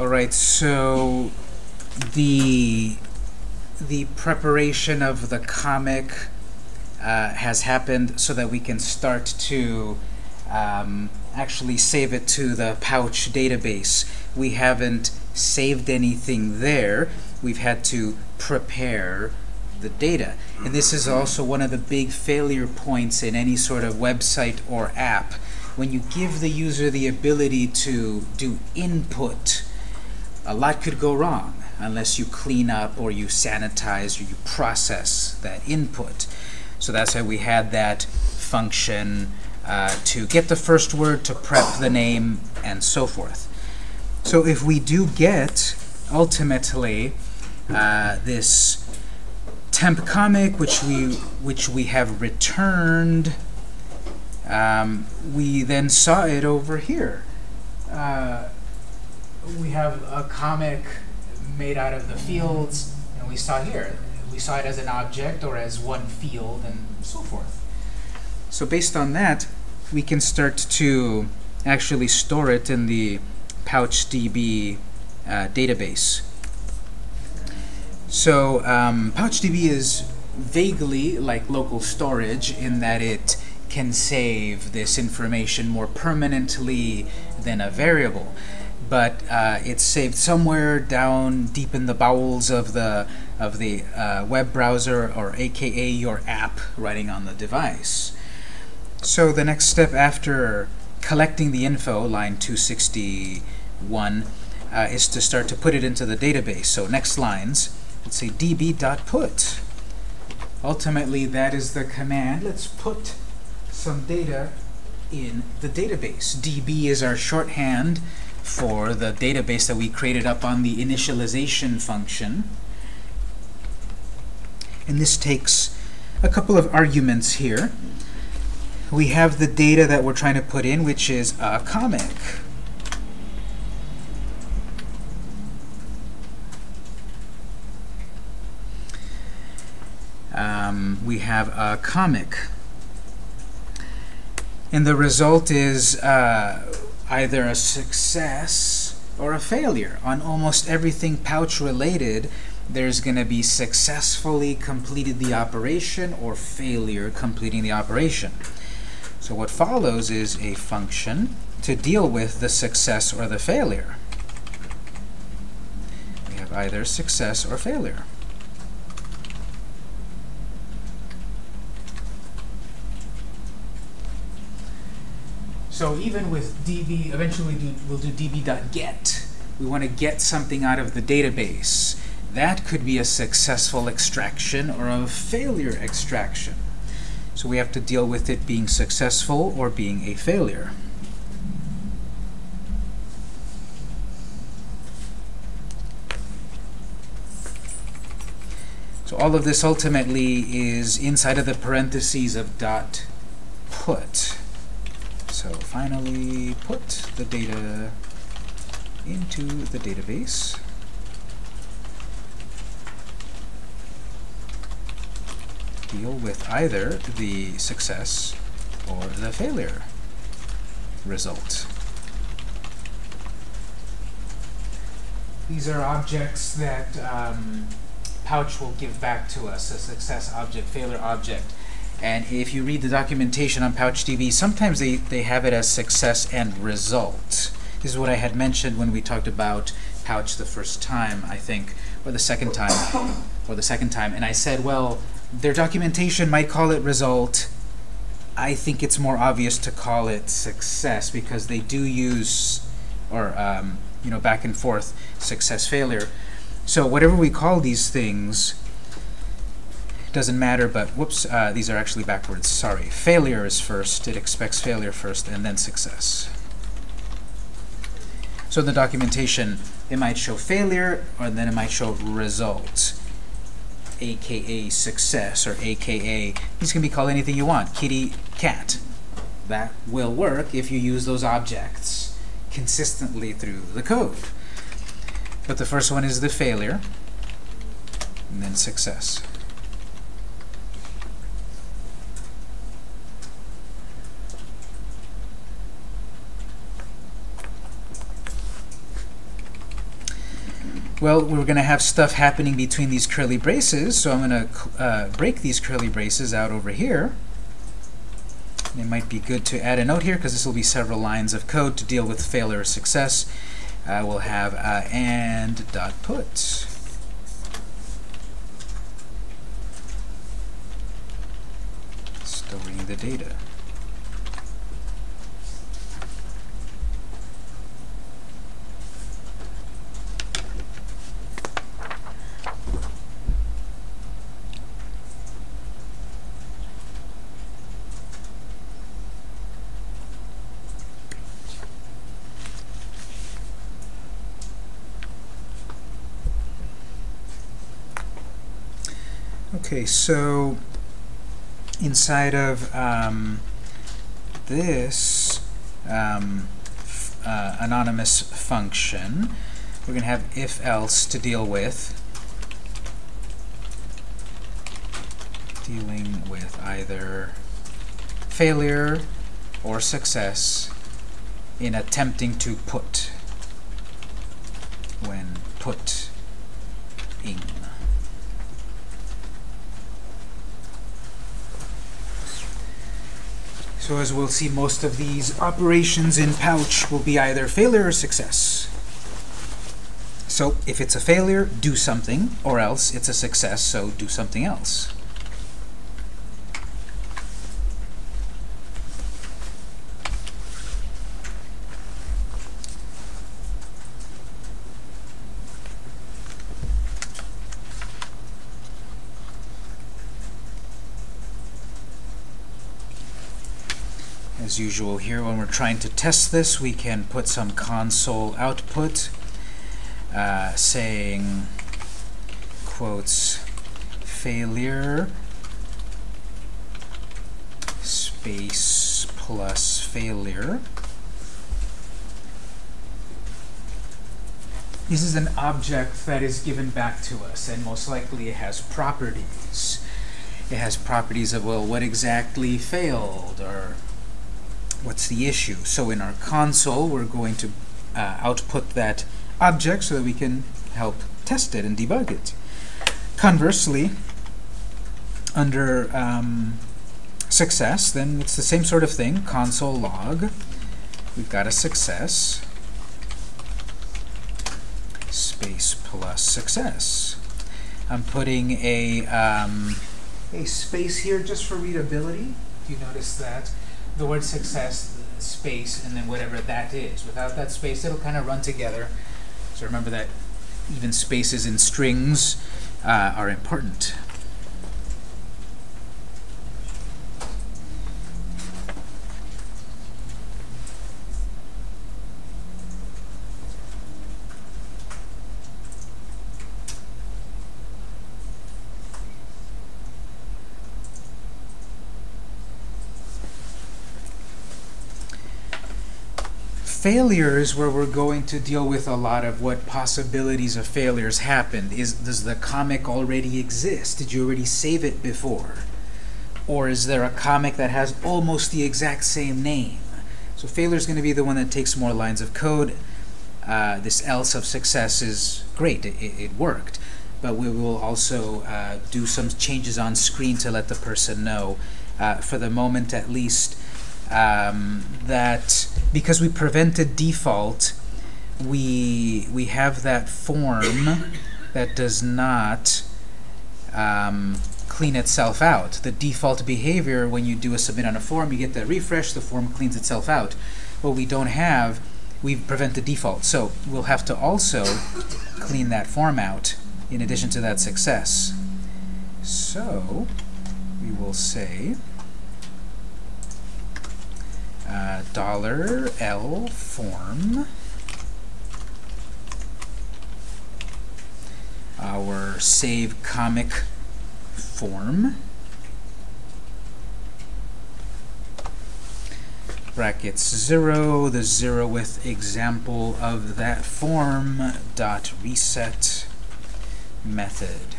All right, so the the preparation of the comic uh, has happened so that we can start to um, actually save it to the pouch database. We haven't saved anything there. We've had to prepare the data. And this is also one of the big failure points in any sort of website or app. When you give the user the ability to do input, a lot could go wrong unless you clean up or you sanitize or you process that input. So that's why we had that function uh, to get the first word, to prep the name, and so forth. So if we do get, ultimately, uh, this temp comic, which we, which we have returned, um, we then saw it over here. Uh, we have a comic made out of the fields, and we saw here. We saw it as an object or as one field, and so forth. So based on that, we can start to actually store it in the PouchDB uh, database. So um, PouchDB is vaguely like local storage in that it can save this information more permanently than a variable. But uh, it's saved somewhere down deep in the bowels of the of the uh, web browser, or AKA your app running on the device. So the next step after collecting the info, line 261, uh, is to start to put it into the database. So next lines, let's say db.put. Ultimately, that is the command. Let's put some data in the database. db is our shorthand for the database that we created up on the initialization function. And this takes a couple of arguments here. We have the data that we're trying to put in, which is a comic. Um, we have a comic. And the result is uh, either a success or a failure. On almost everything pouch related, there's going to be successfully completed the operation or failure completing the operation. So what follows is a function to deal with the success or the failure. We have either success or failure. So even with db, eventually we'll do db.get. We want to get something out of the database. That could be a successful extraction or a failure extraction. So we have to deal with it being successful or being a failure. So all of this ultimately is inside of the parentheses of dot put. So finally put the data into the database. Deal with either the success or the failure result. These are objects that um, Pouch will give back to us, a success object, failure object. And if you read the documentation on PouchDB, sometimes they, they have it as success and result. This is what I had mentioned when we talked about Pouch the first time, I think, or the second time, or the second time. And I said, well, their documentation might call it result. I think it's more obvious to call it success because they do use, or um, you know, back and forth, success, failure. So whatever we call these things, doesn't matter, but whoops, uh, these are actually backwards. Sorry. Failure is first. It expects failure first, and then success. So in the documentation, it might show failure, or then it might show result, aka success, or aka, these can be called anything you want, kitty, cat. That will work if you use those objects consistently through the code. But the first one is the failure, and then success. Well, we're going to have stuff happening between these curly braces, so I'm going to uh, break these curly braces out over here. It might be good to add a note here because this will be several lines of code to deal with failure or success. Uh, we'll have uh, and dot put. Storing the data. Okay, so inside of um, this um, uh, anonymous function, we're going to have if-else to deal with. Dealing with either failure or success in attempting to put when put in. So as we'll see, most of these operations in Pouch will be either failure or success. So if it's a failure, do something, or else it's a success, so do something else. Usual here, when we're trying to test this, we can put some console output uh, saying, quotes, failure space plus failure. This is an object that is given back to us, and most likely it has properties. It has properties of, well, what exactly failed, or what's the issue. So in our console, we're going to uh, output that object so that we can help test it and debug it. Conversely, under um, success, then it's the same sort of thing, console log. We've got a success, space plus success. I'm putting a, um, a space here just for readability. You notice that the word success, the space, and then whatever that is. Without that space, it'll kind of run together. So remember that even spaces in strings uh, are important. Failures where we're going to deal with a lot of what possibilities of failures happened. Is Does the comic already exist? Did you already save it before? Or is there a comic that has almost the exact same name? So failure is going to be the one that takes more lines of code. Uh, this else of success is great. It, it worked. But we will also uh, do some changes on screen to let the person know, uh, for the moment at least, um, that because we prevented default, we we have that form that does not um, clean itself out. The default behavior when you do a submit on a form, you get that refresh, the form cleans itself out. What we don't have, we prevent the default. So we'll have to also clean that form out in addition to that success. So we will say uh, dollar $L form. Our save comic form. Brackets 0 the zeroth example of that form dot reset method.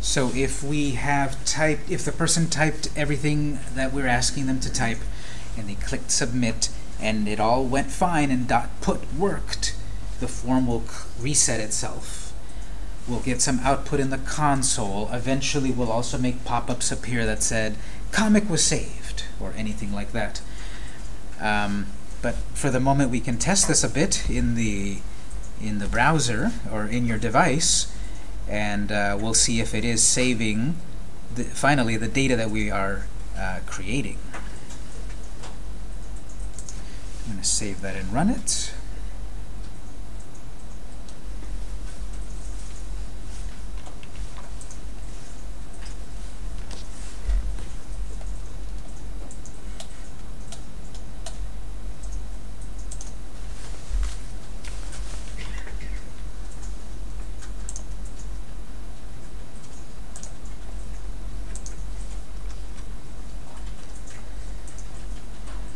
So if we have typed if the person typed everything that we're asking them to type and they clicked submit and it all went fine and dot put worked, the form will reset itself We'll get some output in the console. Eventually, we'll also make pop-ups appear that said, comic was saved, or anything like that. Um, but for the moment, we can test this a bit in the in the browser or in your device, and uh, we'll see if it is saving the, finally the data that we are uh, creating. I'm going to save that and run it.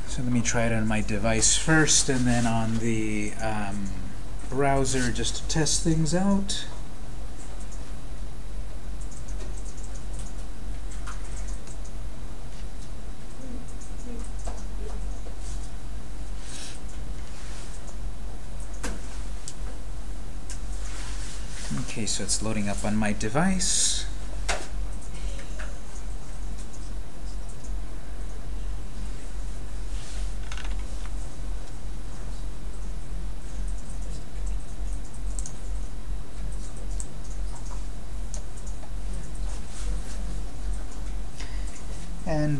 So let me try it on my device first, and then on the um, browser just to test things out. Okay, so it's loading up on my device.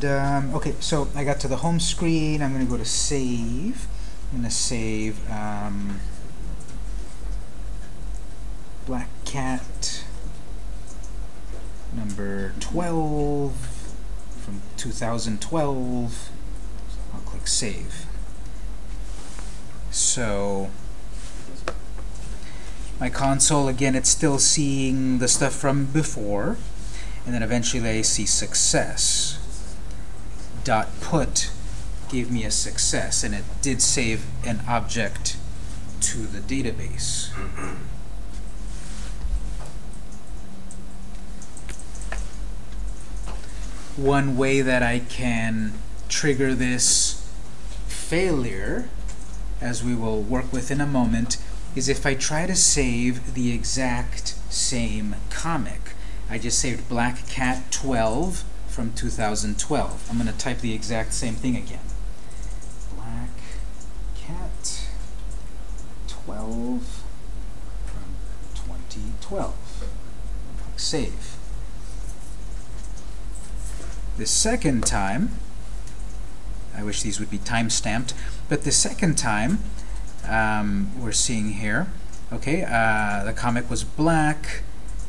Um, okay, so I got to the home screen. I'm going to go to save. I'm going to save um, Black Cat number 12 from 2012. I'll click Save. So my console, again, it's still seeing the stuff from before. And then eventually I see success dot put gave me a success, and it did save an object to the database. One way that I can trigger this failure, as we will work with in a moment, is if I try to save the exact same comic. I just saved Black Cat 12 from 2012. I'm going to type the exact same thing again. Black Cat 12 from 2012. Click Save. The second time, I wish these would be time-stamped, but the second time um, we're seeing here, okay, uh, the comic was black,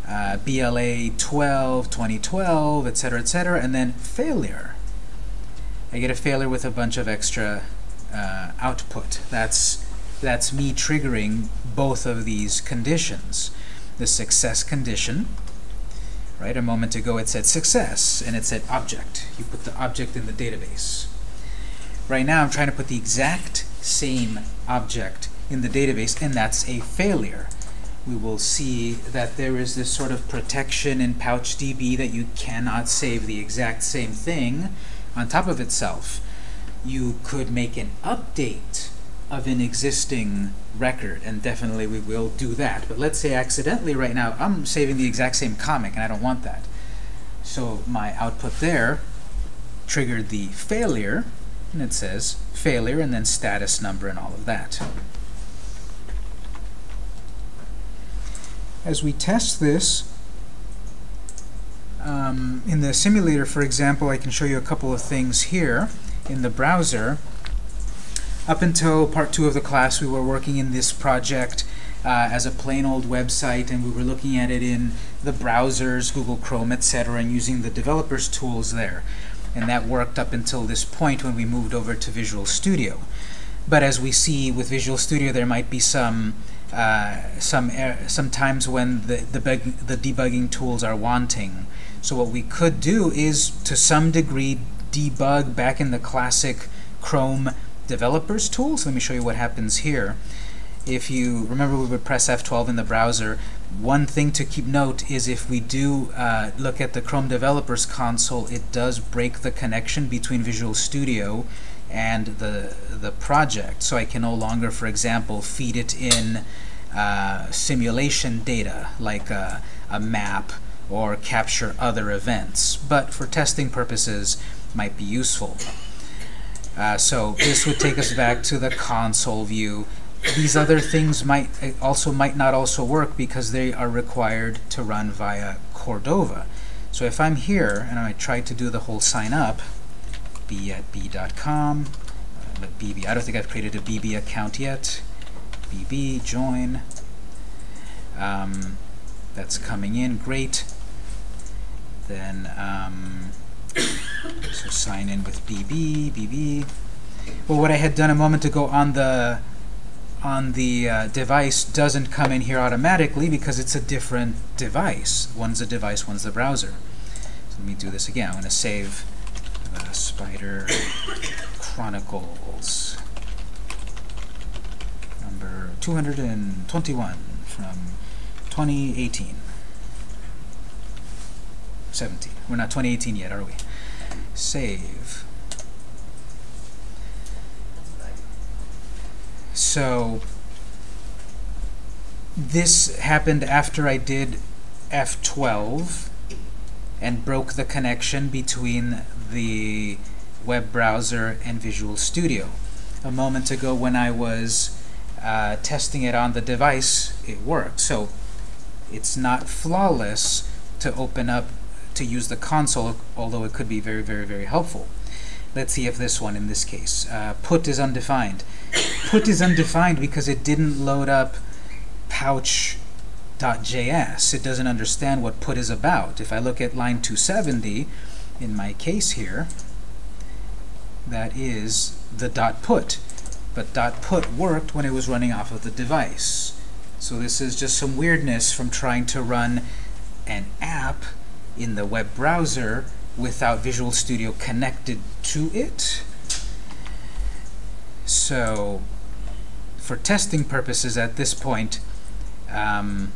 uh, BLA 12, 2012, etc., etc., and then failure. I get a failure with a bunch of extra uh, output. That's, that's me triggering both of these conditions. The success condition, right? A moment ago it said success, and it said object. You put the object in the database. Right now I'm trying to put the exact same object in the database, and that's a failure we will see that there is this sort of protection in PouchDB that you cannot save the exact same thing on top of itself. You could make an update of an existing record, and definitely we will do that. But let's say accidentally right now, I'm saving the exact same comic, and I don't want that. So my output there triggered the failure, and it says failure, and then status number and all of that. As we test this, um, in the simulator, for example, I can show you a couple of things here in the browser. Up until part two of the class, we were working in this project uh, as a plain old website, and we were looking at it in the browsers, Google Chrome, etc., and using the developers' tools there. And that worked up until this point when we moved over to Visual Studio. But as we see with Visual Studio, there might be some uh, some er sometimes when the, the, the debugging tools are wanting. So what we could do is, to some degree, debug back in the classic Chrome developers tools. Let me show you what happens here. If you remember, we would press F12 in the browser. One thing to keep note is if we do uh, look at the Chrome Developers Console, it does break the connection between Visual Studio and the, the project. So I can no longer, for example, feed it in uh, simulation data, like a, a map or capture other events, but for testing purposes might be useful. Uh, so this would take us back to the console view. These other things might uh, also might not also work because they are required to run via Cordova. So if I'm here and I try to do the whole sign up, b at b.com, uh, bb, I don't think I've created a bb account yet. Bb, join. Um, that's coming in, great. Then um, so sign in with BB, BB. Well, what I had done a moment ago on the on the uh, device doesn't come in here automatically because it's a different device. One's a device, one's the browser. So let me do this again. I'm going to save the Spider Chronicles number 221 from 2018. 17. We're not 2018 yet, are we? Save. So this happened after I did F12 and broke the connection between the web browser and Visual Studio. A moment ago when I was uh, testing it on the device, it worked. So it's not flawless to open up to use the console, although it could be very, very, very helpful. Let's see if this one, in this case, uh, put is undefined. put is undefined because it didn't load up pouch.js. It doesn't understand what put is about. If I look at line 270, in my case here, that is the dot put. But dot put worked when it was running off of the device. So this is just some weirdness from trying to run an app in the web browser without Visual Studio connected to it. So for testing purposes at this point, um,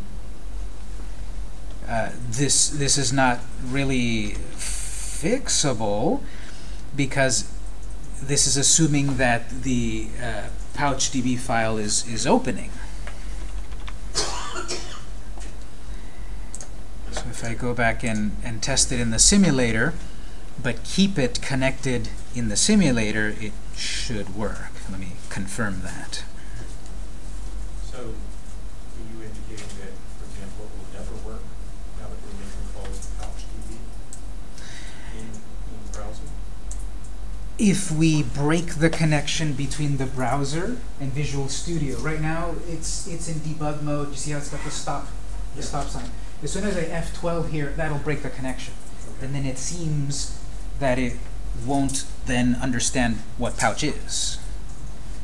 uh, this this is not really fixable because this is assuming that the uh, PouchDB file is is opening. So if I go back and, and test it in the simulator, but keep it connected in the simulator, it should work. Let me confirm that. So, are you indicating that, for example, it will never work now that we're making calls to PouchDB in, in the browser? If we break the connection between the browser and Visual Studio, right now it's it's in debug mode. You see how it's got the stop the Yeah. stop sign. As soon as I F12 here, that'll break the connection. And then it seems that it won't then understand what pouch is.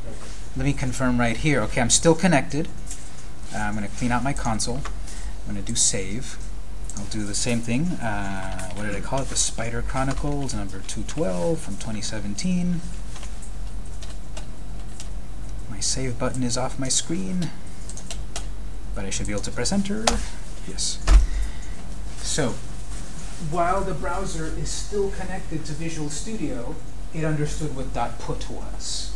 Okay. Let me confirm right here. Okay, I'm still connected. Uh, I'm going to clean out my console. I'm going to do save. I'll do the same thing. Uh, what did I call it? The Spider Chronicles, number 212 from 2017. My save button is off my screen, but I should be able to press enter. Yes. So, while the browser is still connected to Visual Studio, it understood what dot .put was.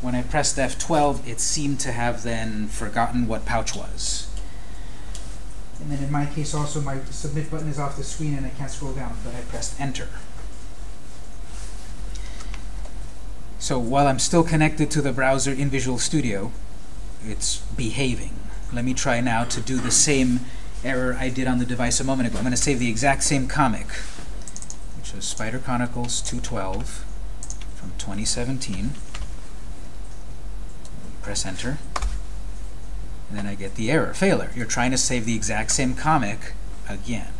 When I pressed F12, it seemed to have then forgotten what pouch was. And then in my case also, my submit button is off the screen and I can't scroll down, but I pressed enter. So while I'm still connected to the browser in Visual Studio, it's behaving. Let me try now to do the same error I did on the device a moment ago. I'm going to save the exact same comic, which was Spider Chronicles 212 from 2017. Press enter. And then I get the error, failure. You're trying to save the exact same comic again.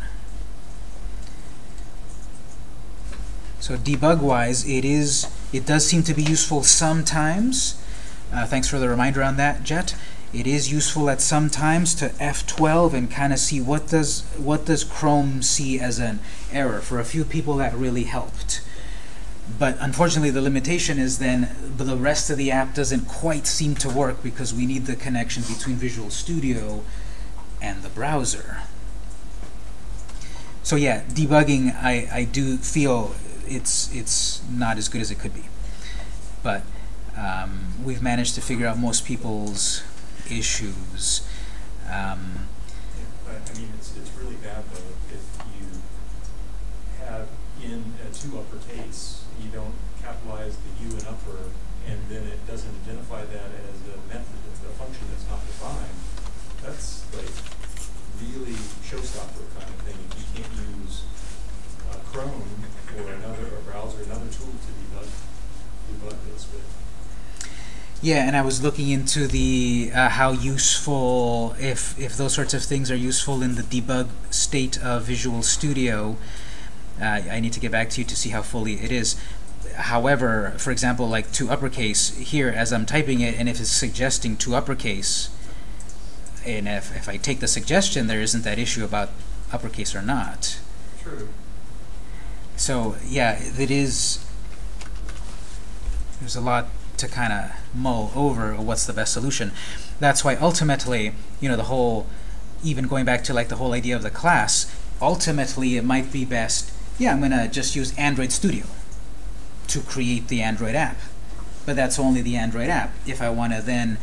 So debug-wise, it is it does seem to be useful sometimes. Uh, thanks for the reminder on that, Jet. It is useful at some times to F12 and kind of see what does what does Chrome see as an error. For a few people, that really helped. But unfortunately, the limitation is then the rest of the app doesn't quite seem to work because we need the connection between Visual Studio and the browser. So yeah, debugging, I, I do feel it's it's not as good as it could be. But um, we've managed to figure out most people's issues. Um, I mean, it's, it's really bad though, if you have in a two uppercase, don't capitalize the U and upper, and then it doesn't identify that as a method, a function that's not defined. That's like really showstopper kind of thing, if you can't use uh, Chrome or another, or browser, another tool to debug, debug this with. Yeah, and I was looking into the uh, how useful if if those sorts of things are useful in the debug state of Visual Studio. Uh, I need to get back to you to see how fully it is. However, for example, like to uppercase here as I'm typing it, and if it's suggesting to uppercase, and if if I take the suggestion, there isn't that issue about uppercase or not. True. So yeah, it is. There's a lot to kind of mull over what's the best solution. That's why ultimately, you know, the whole, even going back to like the whole idea of the class, ultimately it might be best, yeah, I'm going to just use Android Studio to create the Android app. But that's only the Android app. If I want to then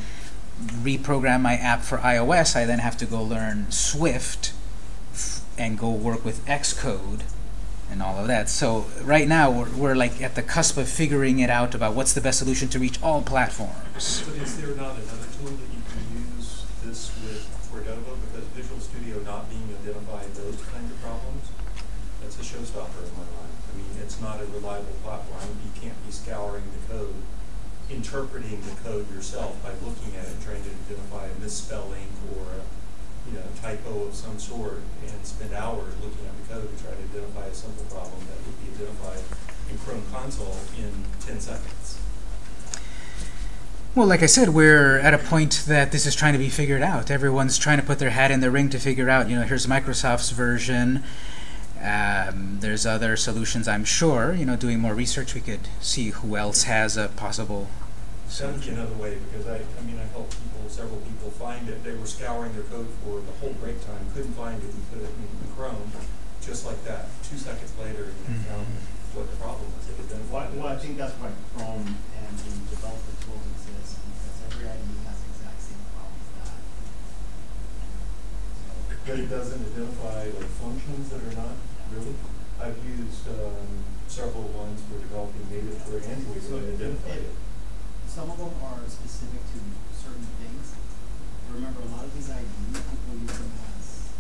reprogram my app for iOS, I then have to go learn Swift and go work with Xcode and all of that. So right now we're, we're like at the cusp of figuring it out about what's the best solution to reach all platforms. But is there not another tool that you can use this with for Cordova? Because Visual Studio not being identified those kinds of problems, that's a showstopper in my mind. I mean, it's not a reliable platform. Scouring the code, interpreting the code yourself by looking at it, trying to identify a misspelling or a, you know, typo of some sort, and spend hours looking at the code to try to identify a simple problem that would be identified in Chrome Console in ten seconds. Well, like I said, we're at a point that this is trying to be figured out. Everyone's trying to put their hat in the ring to figure out, you know, here's Microsoft's version. Um, there's other solutions, I'm sure. You know, doing more research, we could see who else has a possible That would another way, because I, I mean, I helped people, several people find it, they were scouring their code for the whole break time, couldn't find it, we put it in in Chrome, just like that, two seconds later, and they found what the problem was, they Well, identified it. well, I think that's why Chrome and the developer tools exist, because every IDE has the exact same problem with that. So, But it doesn't identify like functions that are not, really? I've used, um, several ones for developing native for Android, So and it identified it. Some of them are specific to certain things. Remember, a lot of these IDEs, people use them as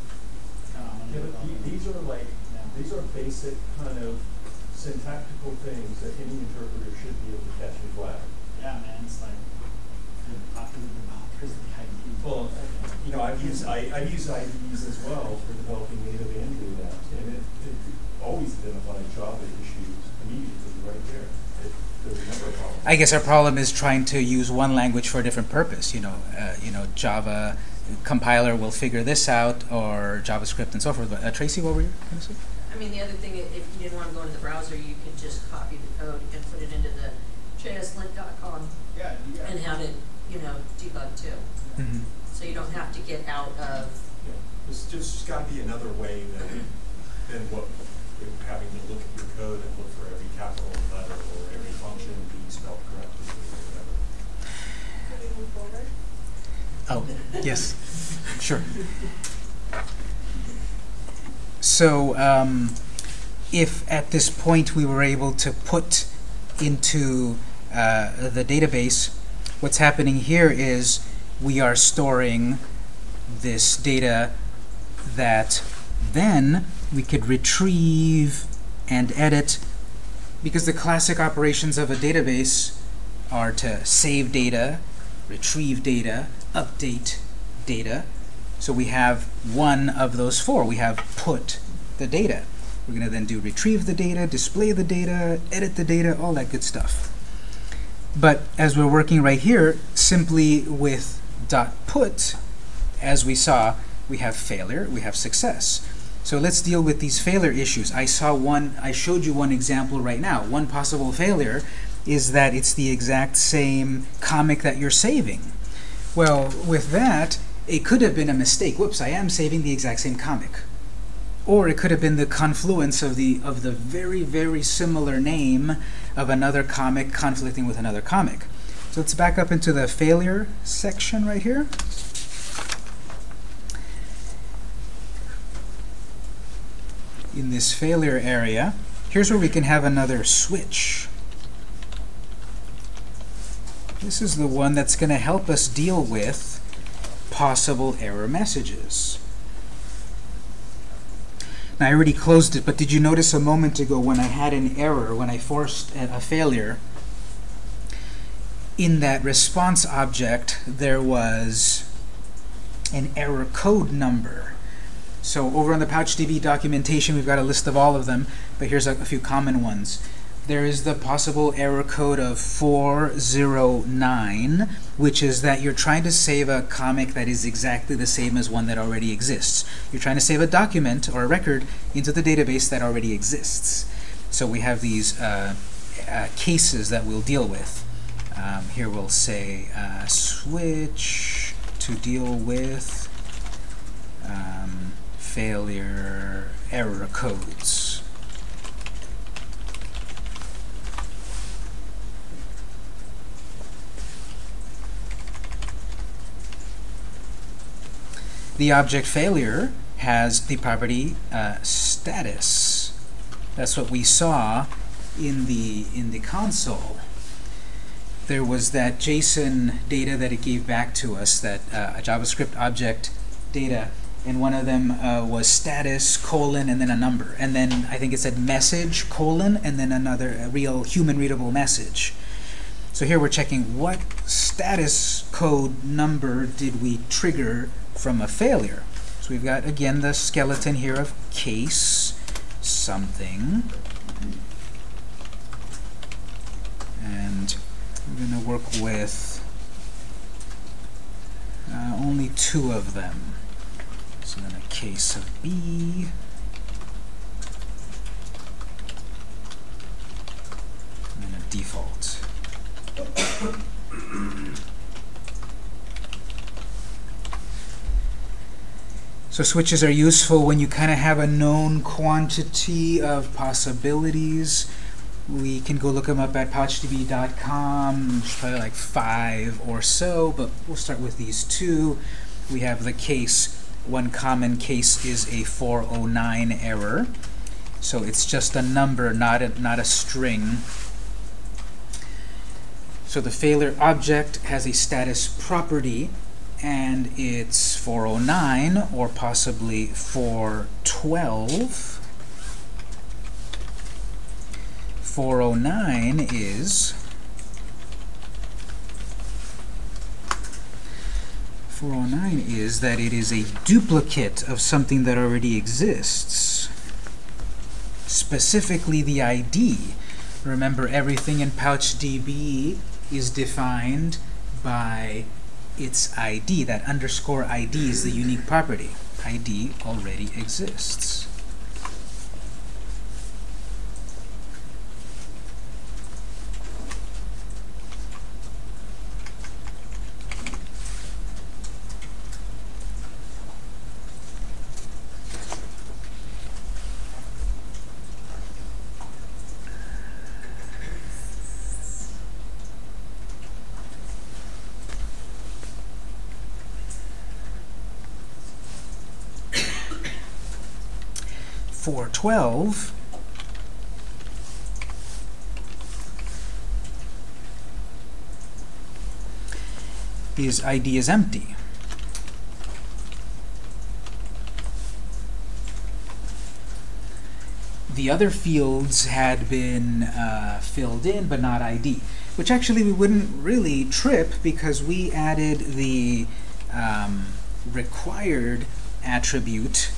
kind of Yeah, but these are like, these are basic kind of syntactical things that any interpreter should be able to catch and flag. Yeah, man, it's like, the popular developers of the IDE. Well, you know, I've used, I, I've used IDEs as well for developing native Android apps, and it, it always identifies Java issues immediately right there. It, there's never a problem. I guess our problem is trying to use one language for a different purpose. You know, uh, you know, Java compiler will figure this out, or JavaScript and so forth. But uh, Tracy, what were you going to say? I mean, the other thing, if you didn't want to go into the browser, you could just copy the code and put it into the jslint.com Yeah, you got. and have it, you know, debug too. Mhm. So you don't have to get out of, Yeah, There's just gotta be another way than, than what, having to look at your code and look for every capital letter or every function being spelled correctly or whatever. Could we move forward? Oh, yes, sure. So, um, if at this point we were able to put into uh, the database, what's happening here is we are storing this data that then we could retrieve and edit because the classic operations of a database are to save data, retrieve data, update data. So we have one of those four. We have put the data. We're going to then do retrieve the data, display the data, edit the data, all that good stuff. But as we're working right here, simply with dot put, as we saw, we have failure, we have success. So let's deal with these failure issues. I saw one, I showed you one example right now. One possible failure is that it's the exact same comic that you're saving. Well, with that, it could have been a mistake. Whoops, I am saving the exact same comic. Or it could have been the confluence of the of the very, very similar name of another comic conflicting with another comic. So let's back up into the failure section right here. In this failure area, here's where we can have another switch. This is the one that's going to help us deal with possible error messages. Now, I already closed it, but did you notice a moment ago when I had an error, when I forced a failure, in that response object, there was an error code number. So over on the PouchDB documentation, we've got a list of all of them, but here's a, a few common ones. There is the possible error code of 409, which is that you're trying to save a comic that is exactly the same as one that already exists. You're trying to save a document or a record into the database that already exists. So we have these uh, uh, cases that we'll deal with. Um, here we'll say uh, switch to deal with um, failure error codes. The object failure has the property uh, status. That's what we saw in the in the console. There was that JSON data that it gave back to us, that uh, a JavaScript object data, and one of them uh, was status colon and then a number, and then I think it said message colon and then another real human readable message. So here we're checking what status code number did we trigger from a failure. So we've got, again, the skeleton here of case something. And we're going to work with uh, only two of them. So then a case of B. And a default. So switches are useful when you kind of have a known quantity of possibilities. We can go look them up at pouchdb.com. There's probably like five or so, but we'll start with these two. We have the case. One common case is a 409 error. So it's just a number, not a, not a string. So the failure object has a status property and it's 409 or possibly 412. 409 is 409 is that it is a duplicate of something that already exists. Specifically the ID. Remember everything in PouchDB is defined by its ID. That underscore ID is the unique property. ID already exists. Four twelve is ID is empty. The other fields had been uh, filled in, but not ID, which actually we wouldn't really trip because we added the um, required attribute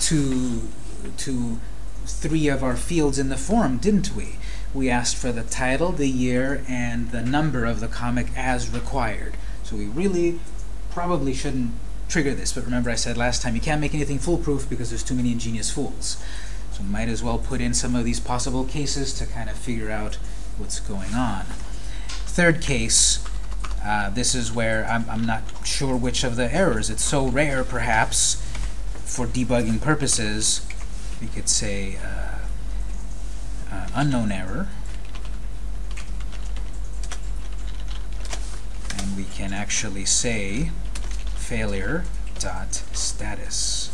to to three of our fields in the form, didn't we? We asked for the title, the year, and the number of the comic as required. So we really probably shouldn't trigger this, but remember I said last time you can't make anything foolproof because there's too many ingenious fools. So might as well put in some of these possible cases to kind of figure out what's going on. Third case, uh, this is where I'm, I'm not sure which of the errors. It's so rare, perhaps, for debugging purposes, we could say uh, uh, unknown error. And we can actually say failure dot status.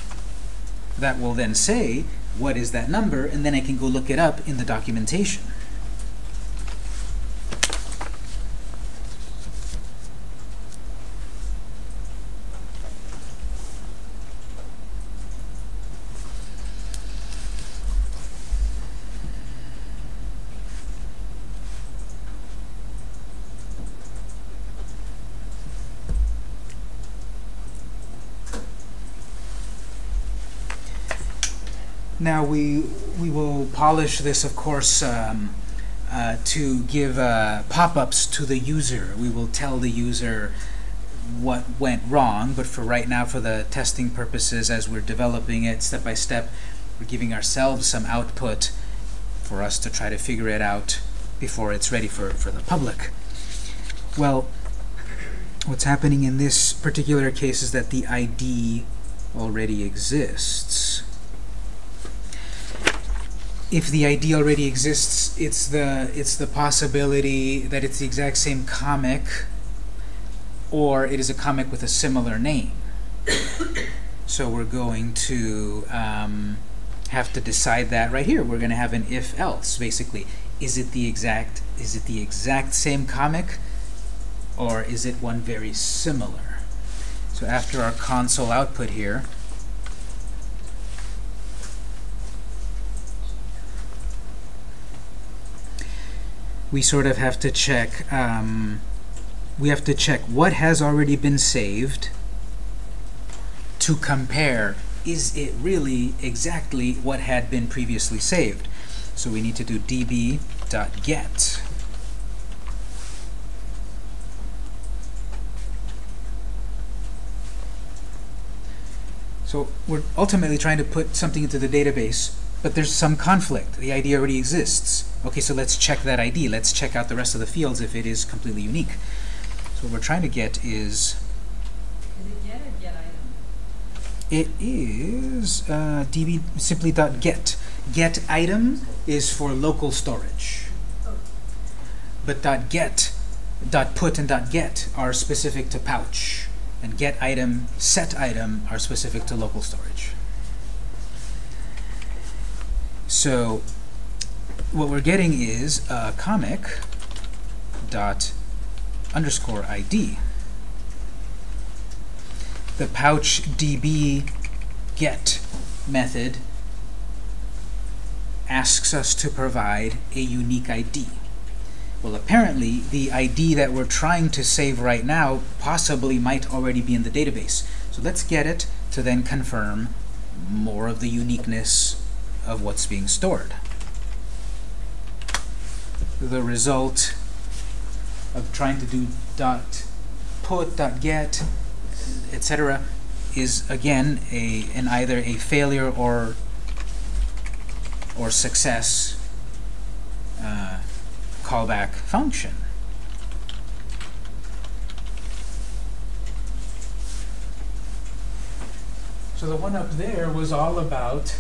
That will then say what is that number, and then I can go look it up in the documentation. Now we we will polish this, of course, um, uh, to give uh, pop-ups to the user. We will tell the user what went wrong, but for right now, for the testing purposes, as we're developing it step by step, we're giving ourselves some output for us to try to figure it out before it's ready for, for the public. Well, what's happening in this particular case is that the ID already exists if the ID already exists, it's the it's the possibility that it's the exact same comic, or it is a comic with a similar name. so we're going to um, have to decide that right here. We're going to have an if-else, basically. Is it the exact is it the exact same comic, or is it one very similar? So after our console output here, we sort of have to check um, we have to check what has already been saved to compare is it really exactly what had been previously saved so we need to do db.get so we're ultimately trying to put something into the database but there's some conflict. The ID already exists. Okay, so let's check that ID. Let's check out the rest of the fields if it is completely unique. So what we're trying to get is... Is it get or get item? It is uh, db simply dot get. Get item is for local storage. Oh. But dot get, dot put, and dot get are specific to pouch. And get item, set item are specific to local storage. So what we're getting is a comic dot underscore ID. The PouchDB get method asks us to provide a unique ID. Well, apparently, the ID that we're trying to save right now possibly might already be in the database. So let's get it to then confirm more of the uniqueness of what's being stored. The result of trying to do dot put, dot get, etc., is again a an either a failure or or success uh, callback function. So the one up there was all about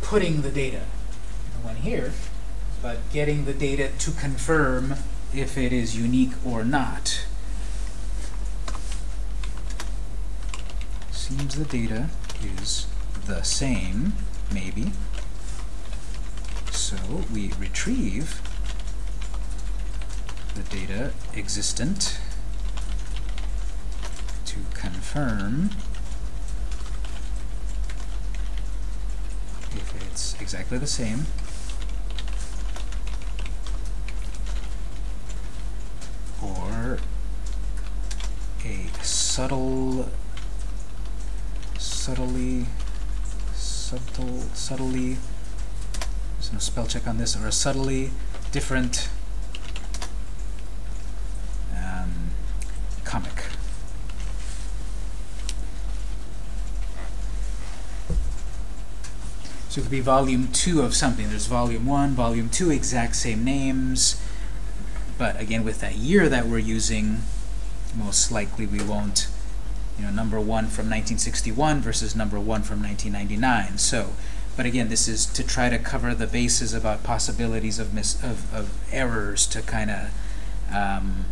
putting the data, the one here, but getting the data to confirm if it is unique or not. Seems the data is the same, maybe. So we retrieve the data existent to confirm if it's exactly the same. Or a subtle, subtly, subtle, subtly, there's no spell check on this, or a subtly different um, comic. So it could be volume two of something. There's volume one, volume two, exact same names. But again, with that year that we're using, most likely we won't, you know, number one from 1961 versus number one from 1999. So, but again, this is to try to cover the bases about possibilities of mis of, of errors to kind of um,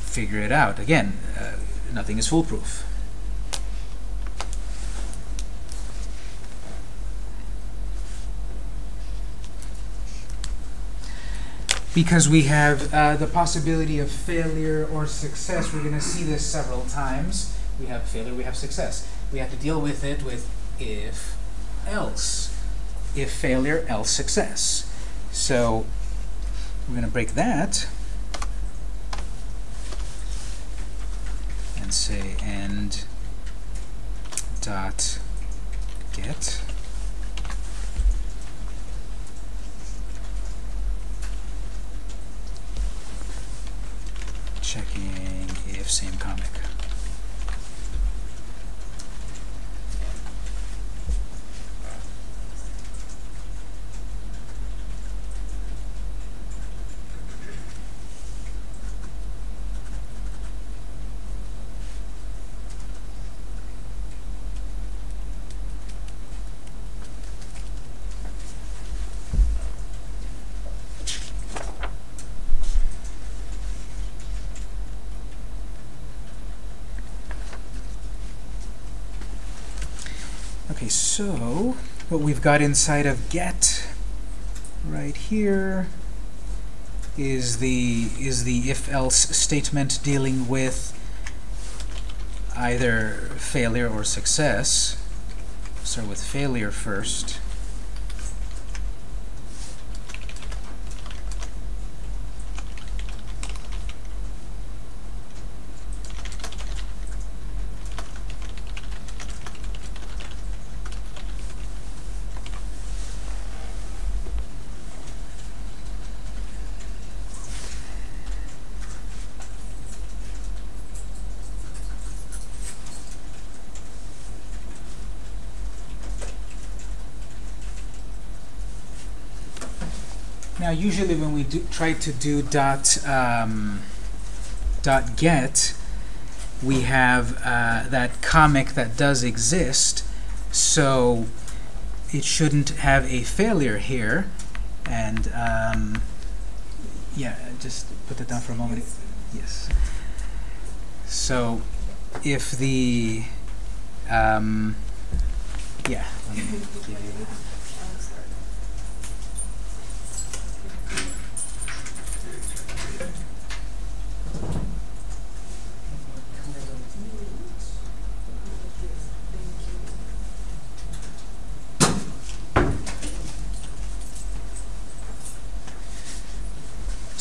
figure it out. Again, uh, nothing is foolproof. Because we have uh, the possibility of failure or success. We're going to see this several times. We have failure, we have success. We have to deal with it with if, else. If failure, else success. So we're going to break that and say end dot get checking if same comic. Okay, so what we've got inside of get right here is the is the if-else statement dealing with either failure or success. Start with failure first. Now, usually when we do, try to do dot um, dot get, we have uh, that comic that does exist, so it shouldn't have a failure here. And um, yeah, just put that down for a moment. Yes. So if the um, yeah. give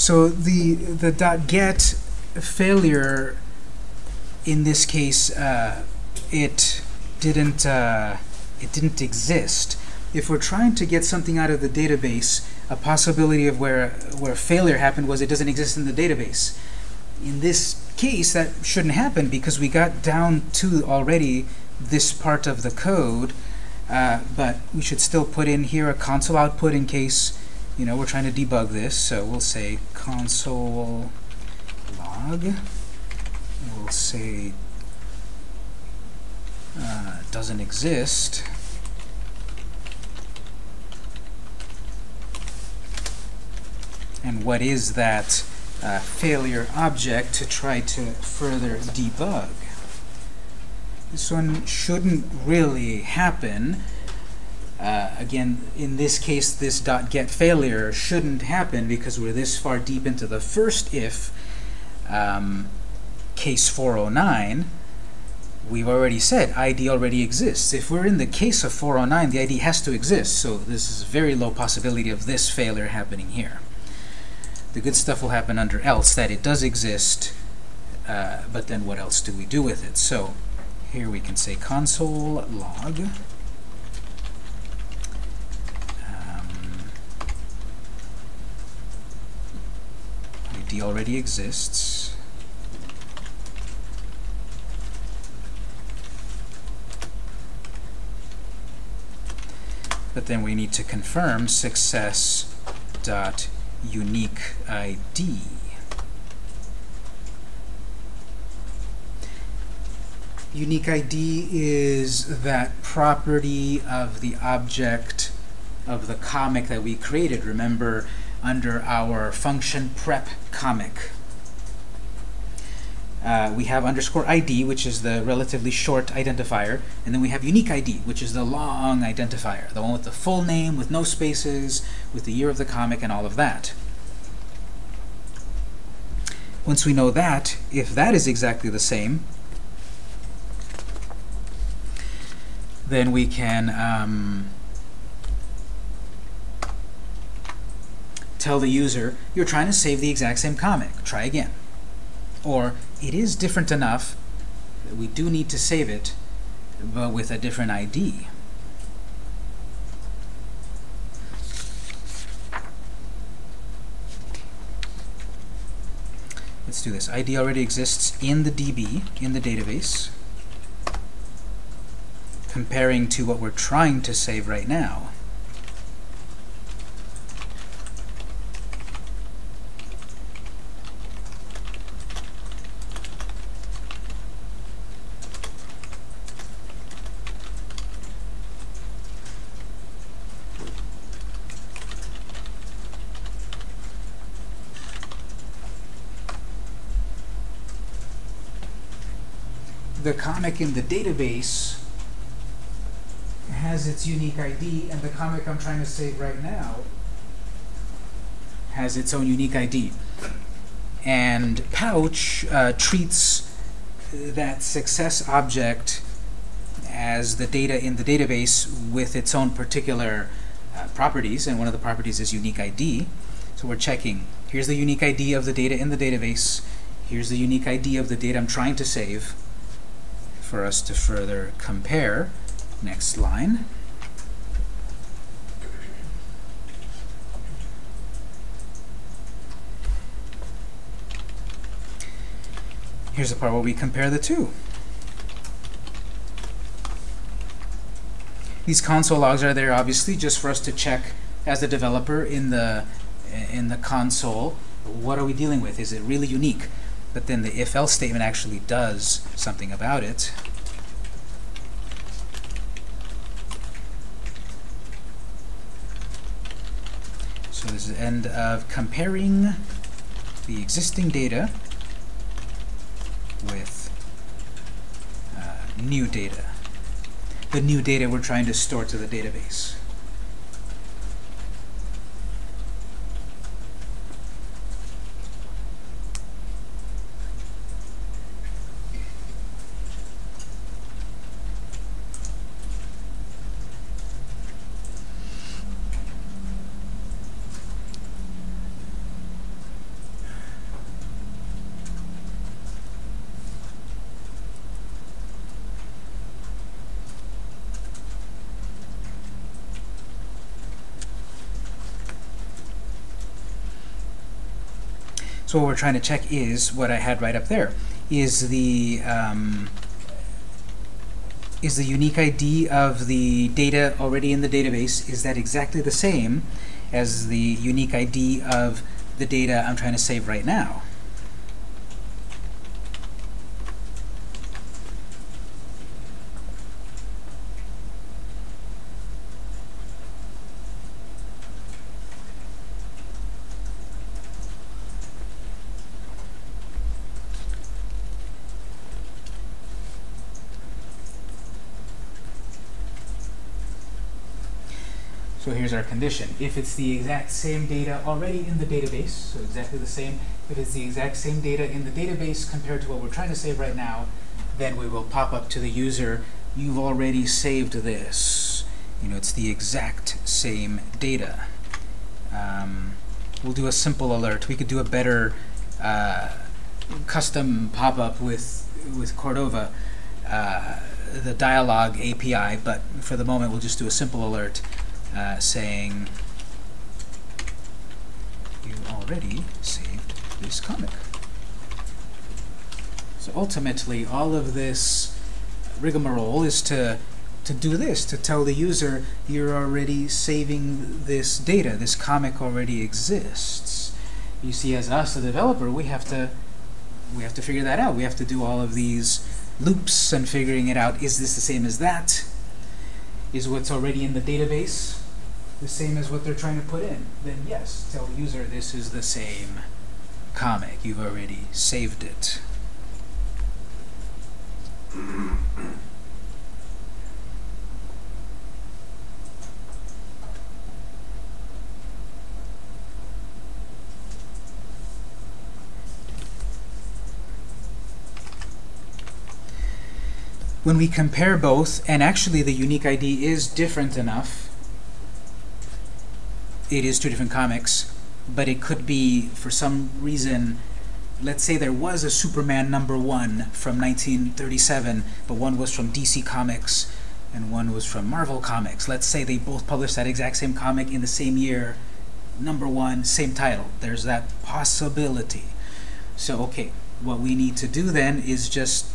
So the the dot get failure in this case uh, it didn't uh, it didn't exist. If we're trying to get something out of the database, a possibility of where where failure happened was it doesn't exist in the database. In this case, that shouldn't happen because we got down to already this part of the code, uh, but we should still put in here a console output in case you know we're trying to debug this. So we'll say console log. We'll say uh, doesn't exist. And what is that uh, failure object to try to further debug? This one shouldn't really happen. Uh, again, in this case, this dot get failure shouldn't happen because we're this far deep into the first if, um, case 409. We've already said ID already exists. If we're in the case of 409, the ID has to exist. So this is a very low possibility of this failure happening here. The good stuff will happen under else, that it does exist, uh, but then what else do we do with it? So here we can say console log. ID already exists. But then we need to confirm success dot unique ID. Unique ID is that property of the object of the comic that we created. Remember, under our function prep comic, uh, we have underscore ID, which is the relatively short identifier, and then we have unique ID, which is the long identifier, the one with the full name, with no spaces, with the year of the comic, and all of that. Once we know that, if that is exactly the same, then we can um, tell the user, you're trying to save the exact same comic. Try again. Or, it is different enough that we do need to save it, but with a different ID. Let's do this. ID already exists in the DB, in the database, comparing to what we're trying to save right now. the comic in the database has its unique ID, and the comic I'm trying to save right now has its own unique ID. And Pouch uh, treats that success object as the data in the database with its own particular uh, properties, and one of the properties is unique ID. So we're checking, here's the unique ID of the data in the database, here's the unique ID of the data I'm trying to save, for us to further compare. Next line. Here's the part where we compare the two. These console logs are there obviously just for us to check as a developer in the in the console what are we dealing with? Is it really unique? But then the if-else statement actually does something about it. So this is the end of comparing the existing data with uh, new data. The new data we're trying to store to the database. So what we're trying to check is what I had right up there. Is the um, is the unique ID of the data already in the database, is that exactly the same as the unique ID of the data I'm trying to save right now? So here's our condition. If it's the exact same data already in the database, so exactly the same, if it's the exact same data in the database compared to what we're trying to save right now, then we will pop up to the user, you've already saved this. You know, it's the exact same data. Um, we'll do a simple alert. We could do a better uh, custom pop-up with, with Cordova, uh, the dialog API, but for the moment we'll just do a simple alert uh, saying you already saved this comic. So ultimately, all of this rigmarole is to to do this, to tell the user you're already saving this data, this comic already exists. You see, as us, the developer, we have to we have to figure that out. We have to do all of these loops and figuring it out. Is this the same as that? Is what's already in the database the same as what they're trying to put in, then yes, tell the user this is the same comic. You've already saved it. when we compare both, and actually the unique ID is different enough it is two different comics, but it could be, for some reason, let's say there was a Superman number one from 1937, but one was from DC Comics and one was from Marvel Comics. Let's say they both published that exact same comic in the same year, number one, same title. There's that possibility. So, okay, what we need to do then is just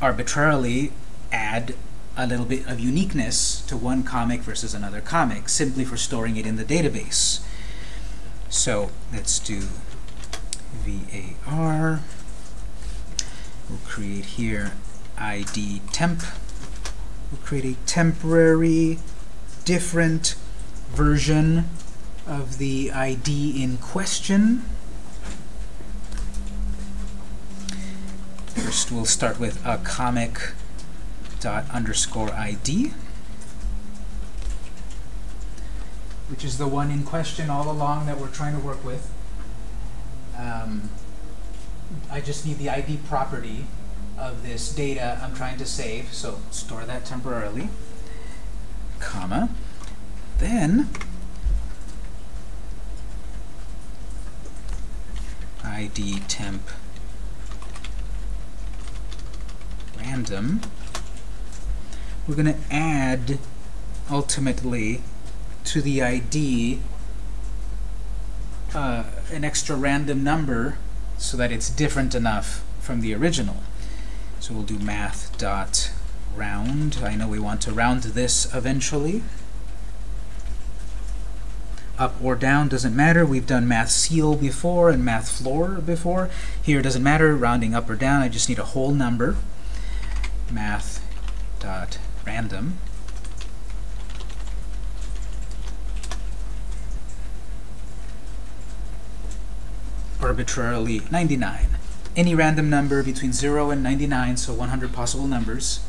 arbitrarily add a little bit of uniqueness to one comic versus another comic, simply for storing it in the database. So let's do var. We'll create here id temp. We'll create a temporary different version of the ID in question. First, we'll start with a comic dot underscore ID, which is the one in question all along that we're trying to work with. Um, I just need the ID property of this data I'm trying to save, so store that temporarily, comma. Then ID temp random. We're going to add ultimately to the ID uh, an extra random number so that it's different enough from the original. So we'll do math dot round. I know we want to round this eventually. Up or down doesn't matter. We've done math ceil before and math floor before. Here it doesn't matter, rounding up or down. I just need a whole number. Math dot random. arbitrarily 99. Any random number between 0 and 99, so 100 possible numbers.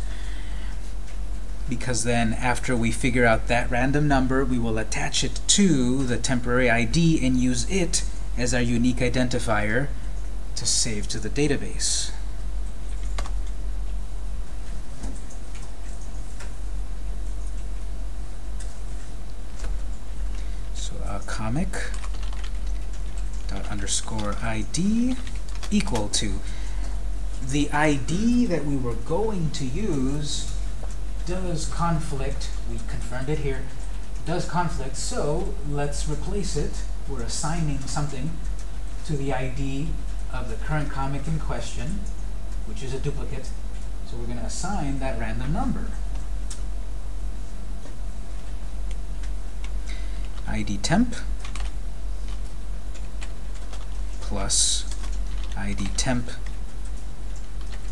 Because then after we figure out that random number, we will attach it to the temporary ID and use it as our unique identifier to save to the database. So a comic dot underscore ID equal to the ID that we were going to use does conflict, we confirmed it here, does conflict, so let's replace it. We're assigning something to the ID of the current comic in question, which is a duplicate, so we're going to assign that random number. ID temp plus id temp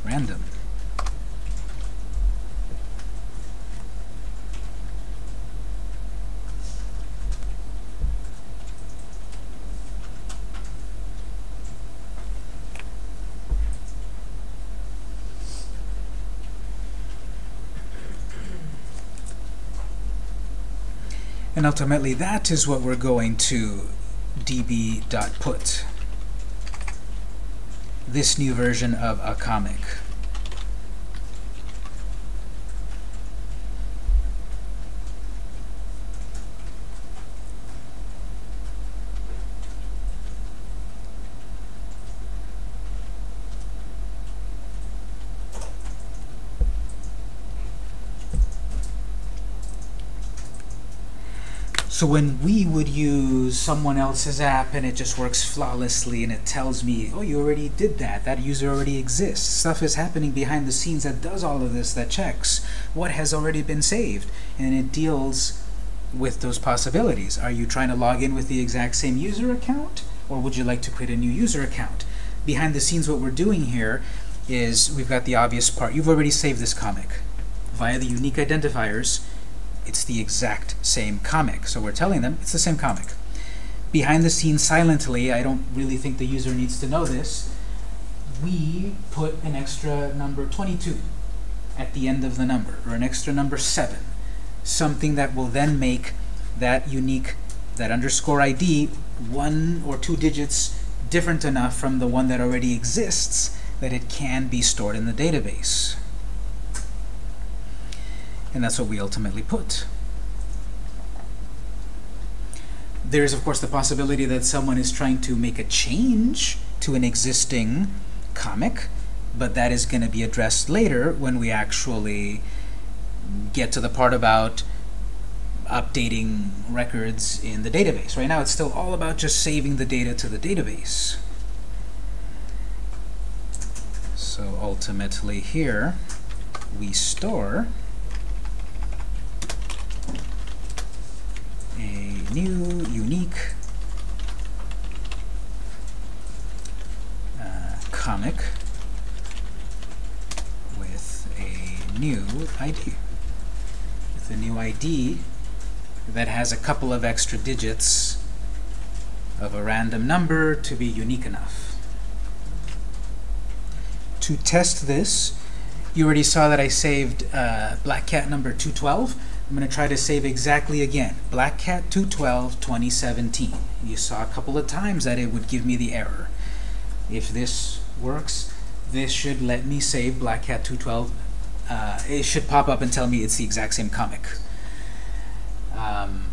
random. And ultimately, that is what we're going to db.put this new version of a comic. So when we would use someone else's app and it just works flawlessly and it tells me, oh, you already did that, that user already exists. Stuff is happening behind the scenes that does all of this, that checks what has already been saved. And it deals with those possibilities. Are you trying to log in with the exact same user account? Or would you like to create a new user account? Behind the scenes, what we're doing here is we've got the obvious part. You've already saved this comic via the unique identifiers it's the exact same comic. So we're telling them it's the same comic. Behind the scenes, silently, I don't really think the user needs to know this, we put an extra number 22 at the end of the number, or an extra number 7. Something that will then make that unique, that underscore ID, one or two digits different enough from the one that already exists that it can be stored in the database. And that's what we ultimately put. There's, of course, the possibility that someone is trying to make a change to an existing comic, but that is going to be addressed later when we actually get to the part about updating records in the database. Right now, it's still all about just saving the data to the database. So ultimately here, we store a new, unique uh, comic with a new ID. With a new ID that has a couple of extra digits of a random number to be unique enough. To test this, you already saw that I saved uh, Black Cat number 212. I'm going to try to save exactly again. Black Cat 212 2017. You saw a couple of times that it would give me the error. If this works, this should let me save Black Cat 212. Uh, it should pop up and tell me it's the exact same comic. Um,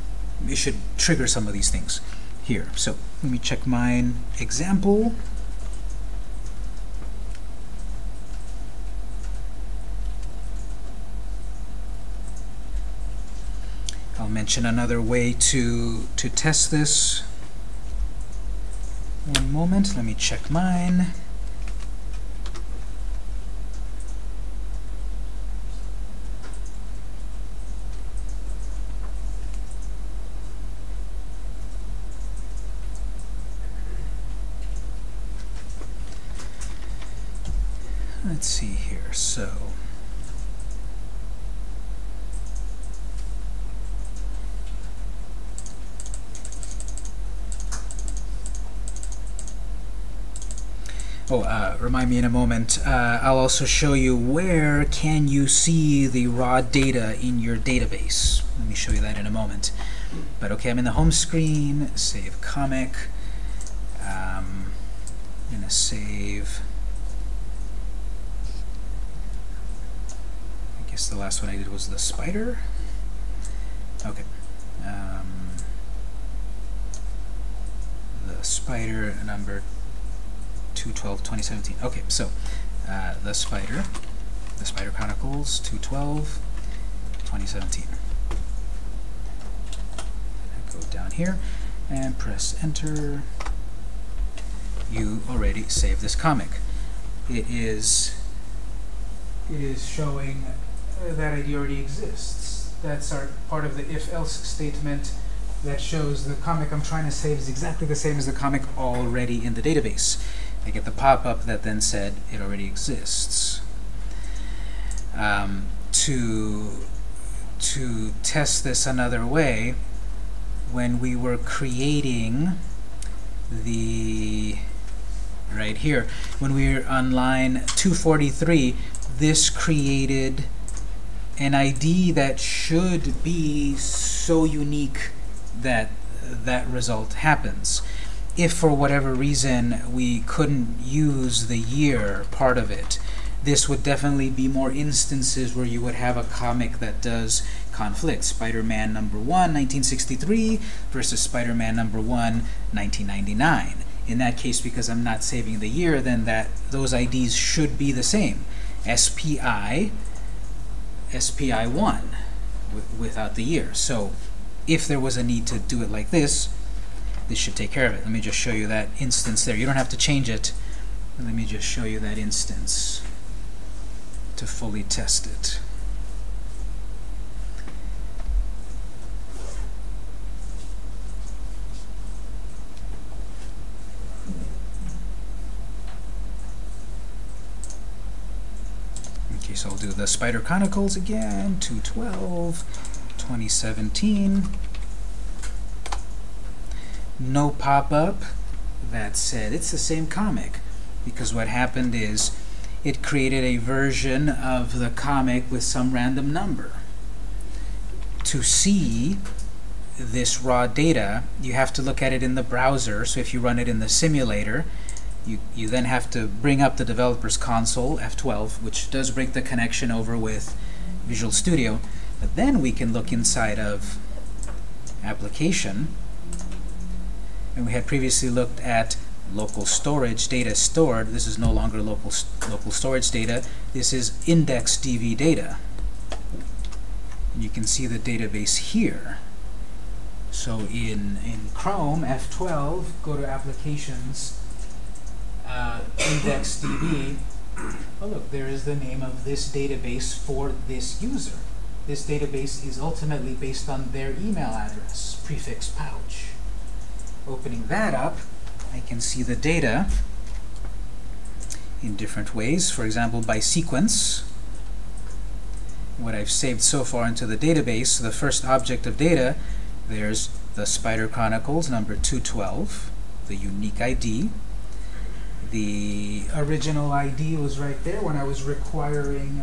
it should trigger some of these things here. So let me check mine example. I'll mention another way to to test this. One moment, let me check mine. Let's see here. So Oh, uh, remind me in a moment. Uh, I'll also show you where can you see the raw data in your database. Let me show you that in a moment. But okay, I'm in the home screen. Save comic. Um, I'm gonna save. I guess the last one I did was the spider. Okay. Um, the spider number 212 2017 okay so uh, the spider the spider chronicles 212 2017 go down here and press enter. You already saved this comic. It is it is showing that ID already exists. That's our part of the if-else statement that shows the comic I'm trying to save is exactly the same as the comic already in the database I get the pop-up that then said it already exists. Um, to, to test this another way, when we were creating the, right here, when we were on line 243, this created an ID that should be so unique that that result happens if for whatever reason we couldn't use the year part of it, this would definitely be more instances where you would have a comic that does conflict. Spider-Man number 1, 1963 versus Spider-Man number 1, 1999. In that case, because I'm not saving the year, then that those IDs should be the same. SPI, SPI1 without the year. So if there was a need to do it like this, this should take care of it. Let me just show you that instance there. You don't have to change it. Let me just show you that instance to fully test it. Okay, so I'll do the Spider Chronicles again, 212, 2017 no pop-up. That said, it's the same comic because what happened is it created a version of the comic with some random number. To see this raw data, you have to look at it in the browser. So if you run it in the simulator, you, you then have to bring up the developer's console, F12, which does break the connection over with Visual Studio. But then we can look inside of application, and we had previously looked at local storage data stored. This is no longer local local storage data. This is IndexedDB data. And you can see the database here. So in in Chrome F12, go to Applications, uh, IndexedDB. Oh look, there is the name of this database for this user. This database is ultimately based on their email address, prefix pouch. Opening that up, I can see the data in different ways. For example, by sequence. What I've saved so far into the database, the first object of data, there's the Spider Chronicles number 212, the unique ID. The original ID was right there when I was requiring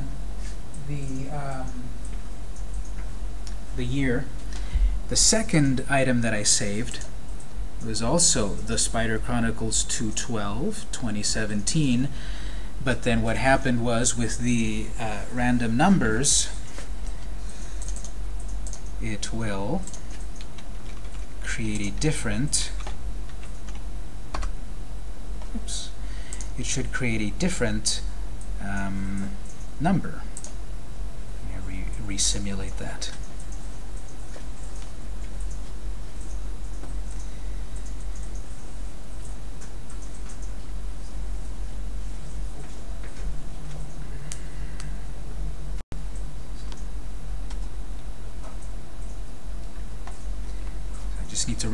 the um, the year. The second item that I saved was also the Spider Chronicles 212, 2017. But then what happened was with the uh, random numbers, it will create a different oops, it should create a different um, number. Re- re-simulate that.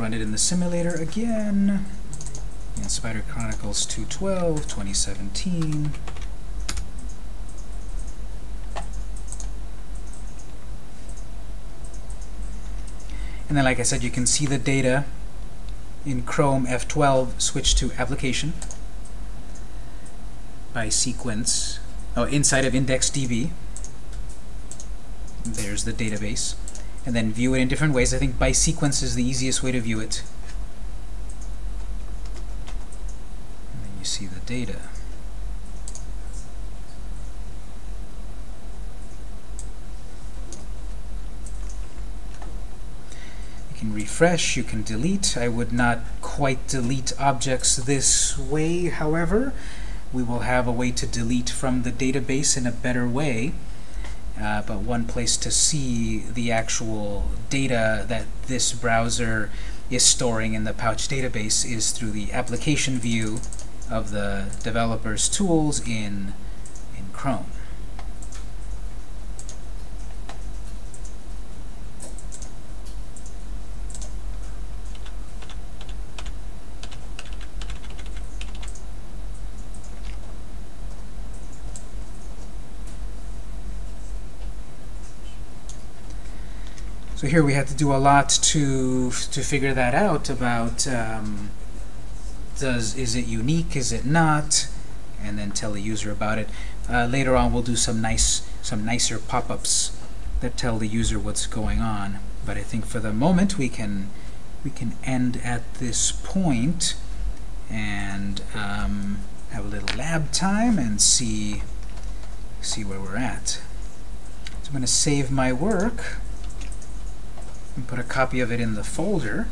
Run it in the simulator again. And Spider Chronicles 212, 2017. And then, like I said, you can see the data in Chrome F12 switch to application by sequence, oh, inside of IndexedDB. There's the database. And then view it in different ways. I think by sequence is the easiest way to view it. And then you see the data. You can refresh, you can delete. I would not quite delete objects this way, however. We will have a way to delete from the database in a better way. Uh, but one place to see the actual data that this browser is storing in the Pouch database is through the application view of the developer's tools in, in Chrome. So here we had to do a lot to to figure that out about um, does is it unique, is it not, and then tell the user about it. Uh, later on, we'll do some nice some nicer pop-ups that tell the user what's going on. But I think for the moment we can we can end at this point and um, have a little lab time and see see where we're at. So I'm going to save my work and put a copy of it in the folder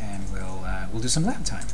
and we'll uh, we'll do some lab time.